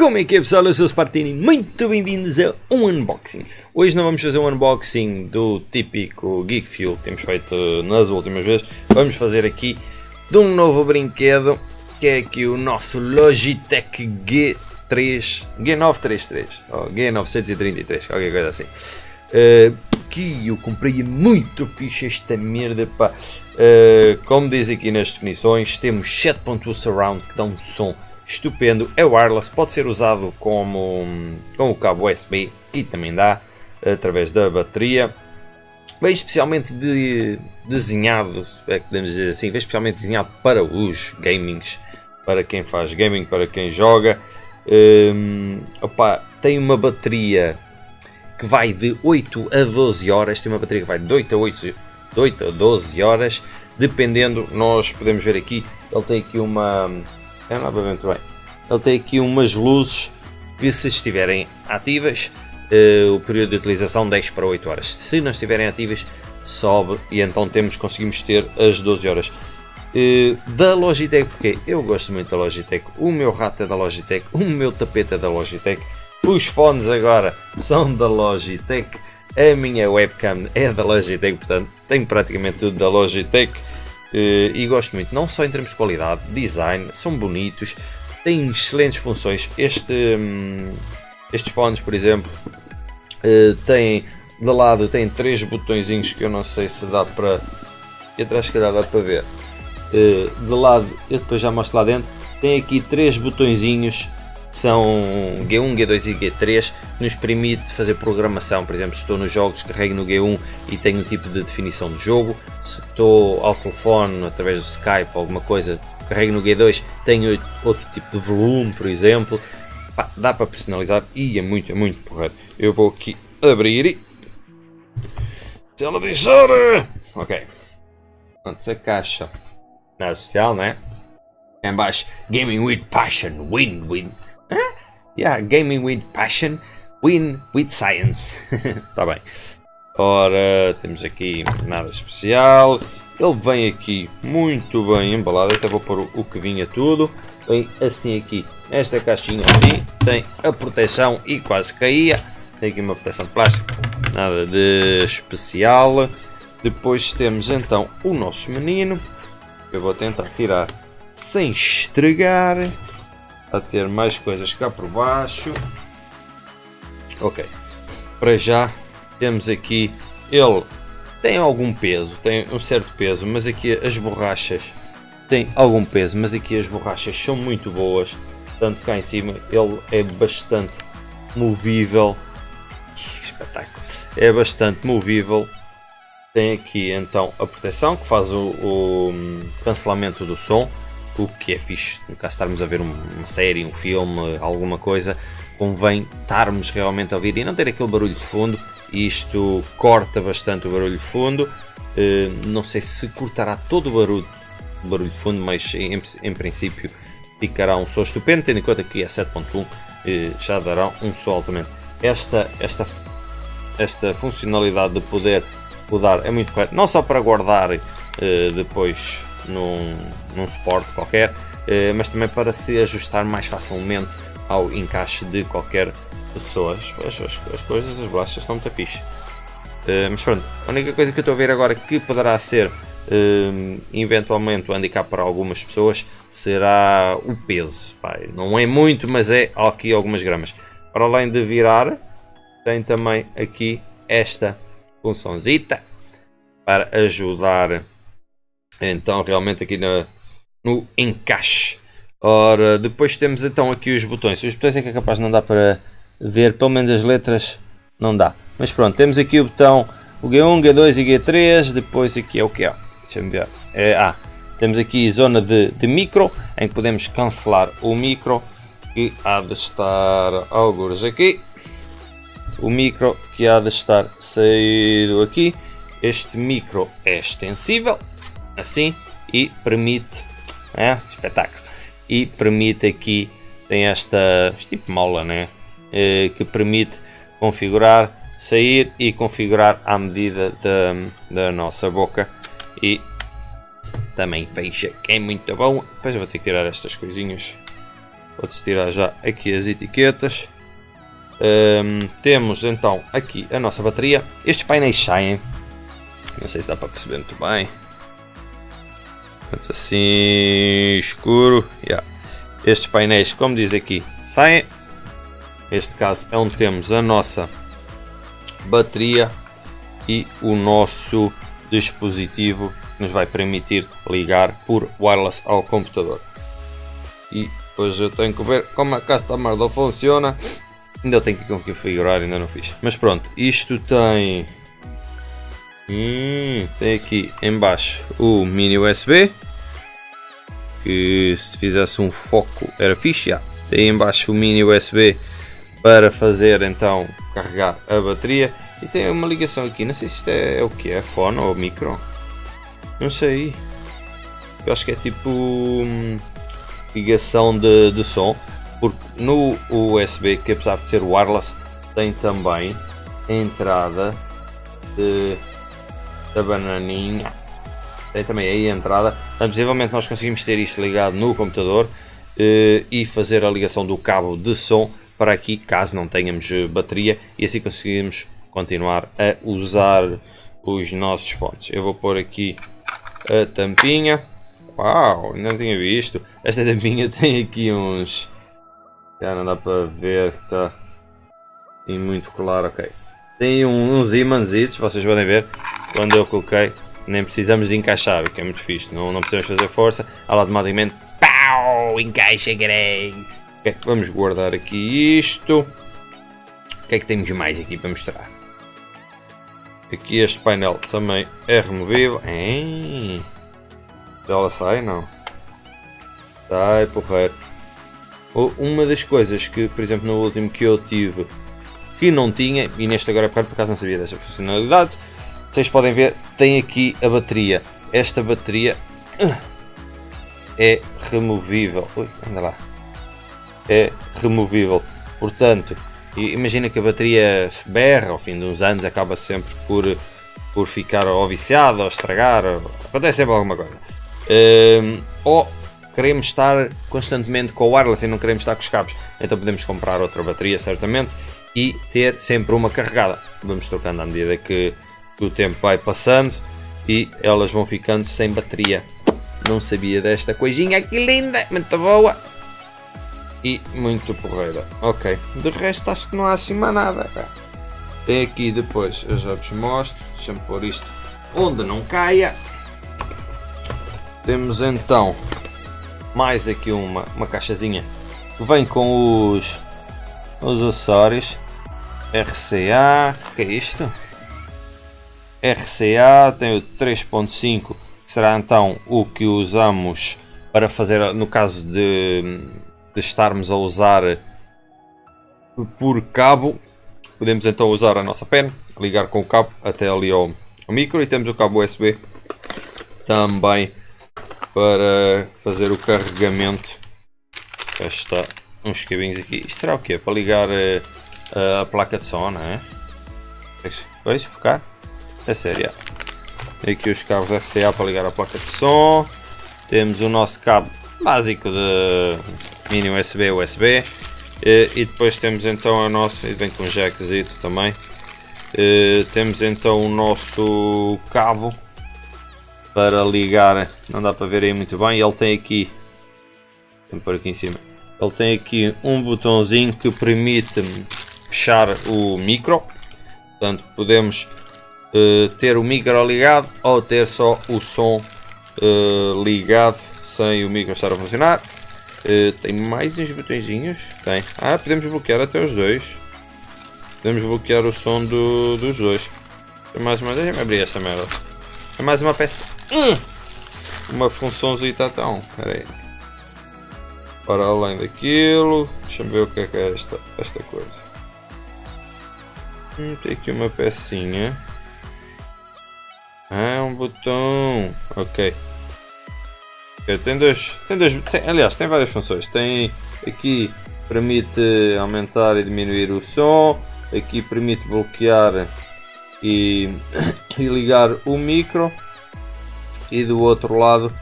Como é que é pessoal? Eu sou o Spartini, muito bem-vindos a um unboxing. Hoje não vamos fazer um unboxing do típico Geek Fuel que temos feito nas últimas vezes. Vamos fazer aqui de um novo brinquedo que é aqui o nosso Logitech G3, G933 ou G933, qualquer coisa assim. Uh, que eu comprei muito fixe esta merda pá. Uh, como diz aqui nas definições, temos 7.2 surround que dá um som estupendo, é wireless, pode ser usado como, com o cabo USB, que também dá, através da bateria. Bem especialmente de, desenhado, é que podemos dizer assim, bem especialmente desenhado para os gamings, para quem faz gaming, para quem joga. Um, opa, tem uma bateria que vai de 8 a 12 horas, tem uma bateria que vai de 8 a 8, de 8 a 12 horas, dependendo, nós podemos ver aqui, ele tem aqui uma, é novamente bem. Ele tem aqui umas luzes que se estiverem ativas, uh, o período de utilização 10 para 8 horas. Se não estiverem ativas, sobe e então temos, conseguimos ter as 12 horas. Uh, da Logitech, porque eu gosto muito da Logitech, o meu rato é da Logitech, o meu tapete é da Logitech, os fones agora são da Logitech, a minha webcam é da Logitech, portanto tenho praticamente tudo da Logitech. Uh, e gosto muito, não só em termos de qualidade, design, são bonitos, têm excelentes funções. Este, um, estes fones, por exemplo, uh, têm de lado tem três botõezinhos que eu não sei se dá para. E atrás, se calhar, dá para ver. Uh, de lado, eu depois já mostro lá dentro. Tem aqui três botõezinhos são G1, G2 e G3 que nos permite fazer programação, por exemplo, se estou nos jogos, carrego no G1 e tenho um tipo de definição de jogo, se estou ao telefone, através do Skype, alguma coisa, carrego no G2, tenho outro tipo de volume, por exemplo, Pá, dá para personalizar e é muito, é muito porreiro. Eu vou aqui abrir se ela deixar, ok, antes a caixa, nada especial, né? Em baixo, Gaming with Passion, win, win. Yeah, gaming with passion, win with science. Está bem. Ora, temos aqui nada especial. Ele vem aqui muito bem embalado. Até vou pôr o que vinha tudo. Vem assim aqui, esta caixinha assim. Tem a proteção e quase caía. Tem aqui uma proteção de plástico. Nada de especial. Depois temos então o nosso menino. Eu vou tentar tirar sem estragar a ter mais coisas cá por baixo. Ok, para já temos aqui, ele tem algum peso, tem um certo peso, mas aqui as borrachas têm algum peso, mas aqui as borrachas são muito boas, tanto cá em cima ele é bastante movível, que espetáculo, é bastante movível, tem aqui então a proteção que faz o, o cancelamento do som, o que é fixe, no caso estarmos a ver uma série, um filme, alguma coisa, convém estarmos realmente a ouvir e não ter aquele barulho de fundo. Isto corta bastante o barulho de fundo. Uh, não sei se cortará todo o barulho, barulho de fundo, mas em, em princípio ficará um som estupendo, tendo em conta que é 7.1 uh, já dará um som altamente. Esta, esta, esta funcionalidade de poder mudar é muito correta, não só para guardar uh, depois num, num suporte qualquer, eh, mas também para se ajustar mais facilmente ao encaixe de qualquer pessoa. As, as, as coisas, as bolachas estão muito fixe. Eh, mas pronto, a única coisa que eu estou a ver agora que poderá ser eh, eventualmente um handicap para algumas pessoas será o peso. Pai, não é muito, mas é aqui algumas gramas. Para além de virar, tem também aqui esta funçãozita para ajudar então realmente aqui no encaixe. Ora, depois temos então aqui os botões. Os botões é que é capaz não dar para ver, pelo menos as letras não dá. Mas pronto, temos aqui o botão o G1, G2 e G3. Depois aqui é o que é? Deixa-me ver. É, ah, temos aqui zona de, de micro, em que podemos cancelar o micro, que há de estar alguns aqui. O micro que há de estar saído aqui. Este micro é extensível, assim e permite, é, espetáculo, e permite aqui, tem esta, este tipo de mola, né, é, que permite configurar, sair e configurar à medida da, da nossa boca e também fecha, que é muito bom, depois vou ter que tirar estas coisinhas, Pode-se tirar já aqui as etiquetas. Um, temos então aqui a nossa bateria. Estes painéis saem. Não sei se dá para perceber muito bem. Assim escuro. Yeah. Estes painéis, como diz aqui, saem. Este caso é onde temos a nossa bateria e o nosso dispositivo que nos vai permitir ligar por wireless ao computador. E hoje eu tenho que ver como a Customer funciona. Ainda tenho que configurar, ainda não fiz. Mas pronto, isto tem... Hum, tem aqui embaixo o mini USB. Que se fizesse um foco era fixe. Já. Tem embaixo o mini USB para fazer então carregar a bateria. E tem uma ligação aqui, não sei se isto é, é o que é, fone ou micro. Não sei. Eu acho que é tipo hum, ligação de, de som. Porque no USB, que apesar de ser wireless, tem também entrada de, da bananinha. Tem também aí a entrada. Então, possivelmente nós conseguimos ter isto ligado no computador eh, e fazer a ligação do cabo de som para aqui, caso não tenhamos eh, bateria, e assim conseguimos continuar a usar os nossos fones. Eu vou pôr aqui a tampinha. Uau, ainda não tinha visto. Esta tampinha tem aqui uns... Já não dá para ver, está assim muito claro, ok. Tem uns ímãs, vocês podem ver, quando eu coloquei, nem precisamos de encaixar, o que é muito fixe, não, não precisamos fazer força, automaticamente, pau, encaixa grande. Okay, vamos guardar aqui isto. O que é que temos mais aqui para mostrar? Aqui este painel também é removível. Hein? Ela sai, não? Sai, porreiro. Uma das coisas que, por exemplo, no último que eu tive, que não tinha, e neste agora por acaso não sabia dessa funcionalidade, vocês podem ver, tem aqui a bateria. Esta bateria é removível. Ui, anda lá é removível. Portanto, imagina que a bateria berra ao fim de uns anos, acaba sempre por, por ficar ou viciada ou estragar, acontece sempre alguma coisa. Um, ou queremos estar constantemente com o wireless e não queremos estar com os cabos, então podemos comprar outra bateria certamente e ter sempre uma carregada. Vamos trocando à medida que, que o tempo vai passando e elas vão ficando sem bateria. Não sabia desta coisinha, que linda, muito boa e muito porreira. Ok, de resto acho que não há mais nada. Tem aqui depois, eu já vos mostro, deixa-me pôr isto onde não caia. Temos então mais aqui uma, uma caixazinha que vem com os, os acessórios RCA, que é isto? RCA tem o 3.5 que será então o que usamos para fazer no caso de de estarmos a usar por cabo, podemos então usar a nossa pen, ligar com o cabo até ali ao, ao micro e temos o cabo USB também para fazer o carregamento. Está uns cabinhos aqui. Isto será o quê? Para ligar a, eh, a placa de som, não é? Veja, focar? É sério. Aqui os cabos RCA para ligar a placa de som. Temos o nosso cabo básico de mini USB, USB. E, e depois temos então a nossa, e vem com jackzito também. E, temos então o nosso cabo para ligar, não dá para ver aí muito bem, ele tem aqui, tem por aqui em cima, ele tem aqui um botãozinho que permite fechar o micro, portanto podemos uh, ter o micro ligado ou ter só o som uh, ligado sem o micro estar a funcionar. Uh, tem mais uns botõezinhos? Tem. Ah, podemos bloquear até os dois. Podemos bloquear o som do, dos dois. Mais uma. Deixa-me abrir essa merda. É mais uma peça. Hum! Uma funçãozinha então. Espera aí. Para além daquilo. Deixa-me ver o que é que é esta, esta coisa. Hum, tem aqui uma pecinha. Ah, um botão. Ok tem dois, tem dois tem, aliás, tem várias funções. Tem aqui permite aumentar e diminuir o som, aqui permite bloquear e, e ligar o micro e do outro lado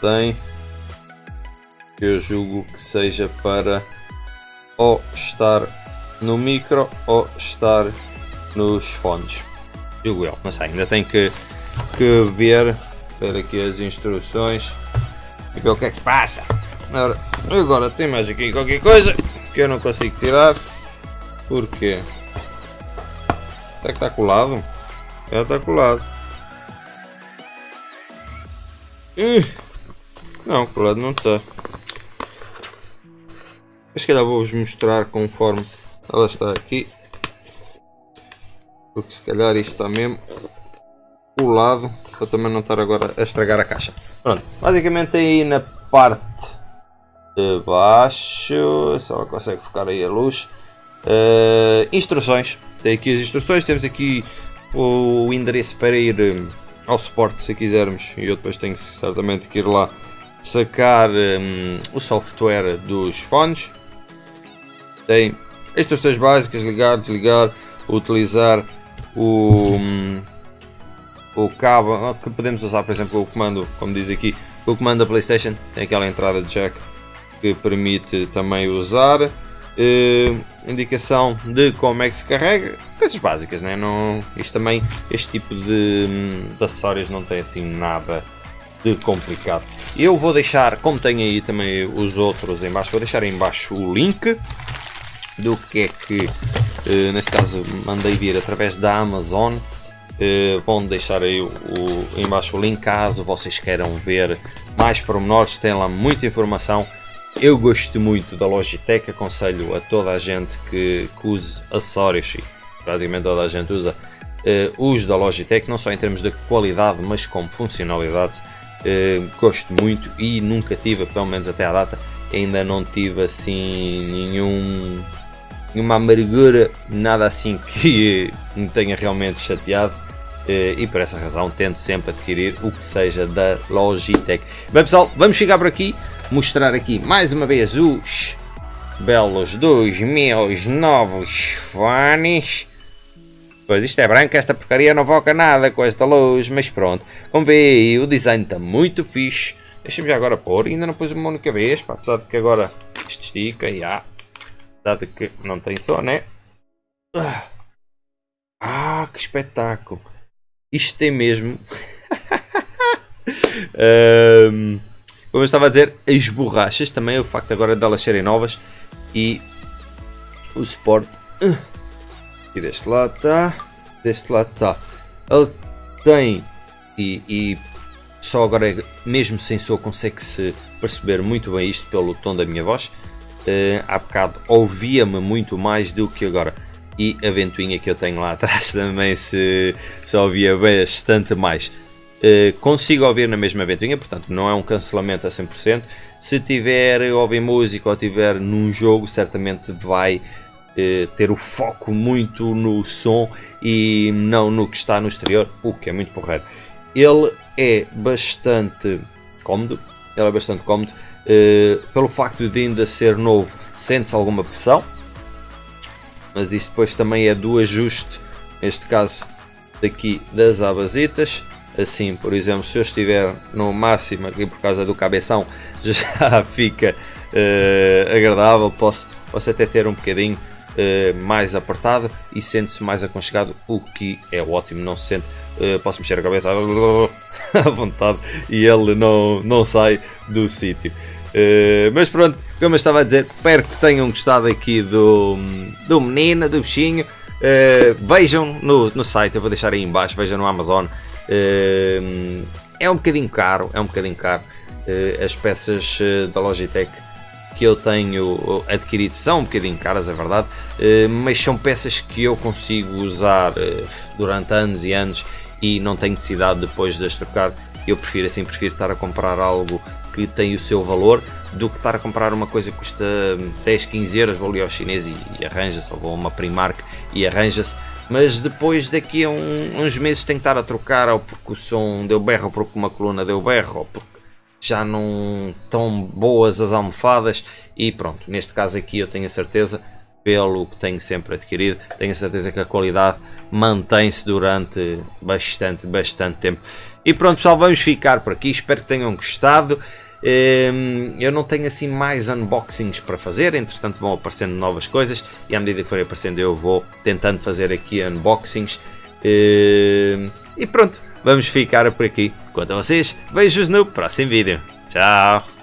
tem eu julgo que seja para ou estar no micro ou estar nos fones. Julgo eu, mas ainda tem que, que ver, ver aqui as instruções e ver o que é que se passa. Ora, agora tem mais aqui qualquer coisa que eu não consigo tirar. Porquê? Que está colado? Já está colado. Não, colado não está. Mas se calhar vou-vos mostrar conforme ela está aqui. Porque se calhar isto está mesmo colado para também não estar agora a estragar a caixa. Pronto, basicamente aí na parte de baixo, se ela consegue focar aí a luz. Uh, instruções, tem aqui as instruções, temos aqui o endereço para ir um, ao suporte se quisermos e eu depois tenho certamente que ir lá sacar um, o software dos fones tem instruções básicas, ligar, desligar, utilizar o, o cabo que podemos usar, por exemplo, o comando, como diz aqui, o comando da Playstation, tem aquela entrada de jack que permite também usar. Uh, indicação de como é que se carrega, coisas básicas, né? não, isto também, este tipo de, de acessórios não tem assim nada de complicado. Eu vou deixar, como tem aí também os outros em baixo, vou deixar em baixo o link do que é que, uh, neste caso, mandei vir através da Amazon. Uh, vão deixar aí o, o, embaixo o link caso vocês queiram ver mais pormenores, tem lá muita informação. Eu gosto muito da Logitech, aconselho a toda a gente que, que use acessórios, e praticamente toda a gente usa, uh, os da Logitech, não só em termos de qualidade, mas como funcionalidade. Uh, gosto muito e nunca tive, pelo menos até à data, ainda não tive assim nenhum nenhuma amargura, nada assim que me tenha realmente chateado. Eh, e por essa razão tento sempre adquirir o que seja da Logitech. Bem pessoal, vamos ficar por aqui, mostrar aqui mais uma vez os belos dos meus novos fones. Pois isto é branco, esta porcaria não foca nada com esta luz, mas pronto. Como vê, o design está muito fixe. Deixa-me já agora pôr, ainda não pus uma única vez, pá, apesar de que agora isto estica e ah, Dado que não tem som, né? Ah, que espetáculo! Isto tem mesmo. um, como eu estava a dizer, as borrachas também, o facto agora de elas serem novas e o suporte. E deste lado está, deste lado está. Ele tem e, e só agora, mesmo sem som, consegue-se perceber muito bem isto pelo tom da minha voz uh, há bocado ouvia-me muito mais do que agora. E a ventoinha que eu tenho lá atrás também se, se ouvia bastante mais. Uh, consigo ouvir na mesma ventoinha, portanto não é um cancelamento a 100%. Se tiver ouvir música ou tiver num jogo, certamente vai uh, ter o foco muito no som e não no que está no exterior, o que é muito porreiro. Ele é bastante cómodo, ele é bastante cómodo. Uh, pelo facto de ainda ser novo, sente-se alguma pressão, mas isso depois também é do ajuste, neste caso daqui das abasitas. Assim, por exemplo, se eu estiver no máximo aqui por causa do cabeção, já fica uh, agradável. Posso, posso até ter um bocadinho uh, mais apertado e sente-se mais aconchegado, o que é ótimo. Não se sente, uh, posso mexer a cabeça à vontade e ele não, não sai do sítio. Uh, mas pronto, como eu estava a dizer, espero que tenham gostado aqui do, do menino, do bichinho. Uh, vejam no, no site, eu vou deixar aí embaixo, vejam no Amazon. Uh, é um bocadinho caro, é um bocadinho caro. as peças da Logitech que eu tenho adquirido são um bocadinho caras, é verdade, mas são peças que eu consigo usar durante anos e anos e não tenho necessidade depois de as trocar. Eu prefiro assim, prefiro estar a comprar algo que tem o seu valor do que estar a comprar uma coisa que custa 10, 15 euros, vou ali ao chinês e, e arranja-se, ou vou a uma Primark e arranja-se, mas depois daqui a um, uns meses tem que estar a trocar, ou porque o som deu berro, ou porque uma coluna deu berro, ou porque já não tão boas as almofadas e pronto, neste caso aqui eu tenho a certeza, pelo que tenho sempre adquirido, tenho a certeza que a qualidade mantém-se durante bastante, bastante tempo. E pronto pessoal, vamos ficar por aqui, espero que tenham gostado. Ehm, eu não tenho assim mais unboxings para fazer, entretanto vão aparecendo novas coisas e à medida que forem aparecendo eu vou tentando fazer aqui unboxings. Ehm, e pronto, vamos ficar por aqui. Quanto a vocês, vejo-vos no próximo vídeo. Tchau!